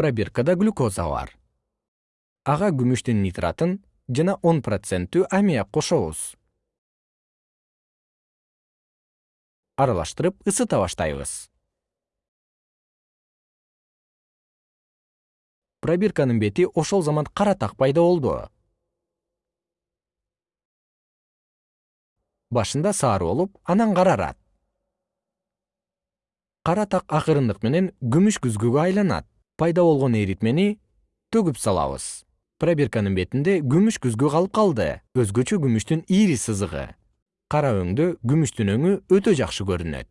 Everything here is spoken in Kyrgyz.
пробиркада глюкоза бар. Ага күмүштүн нитратын жана он проценттүү аммиак кошобуз. Аралаштырып ысыта баштайбыз. Пробирканын бети ошол замат кара так пайда болду. Башында сары болуп анан карарат. Кара так акырындык менен күмүш күзгүгө айланат пайда болгон эритмени төгүп салабыз. Пробирканын бетинде күмүш күзгү калып калды. Өзгөчө күмүштүн ири сызыгы. Кара өңдө күмүштүн өңү өтө жакшы көрүнөт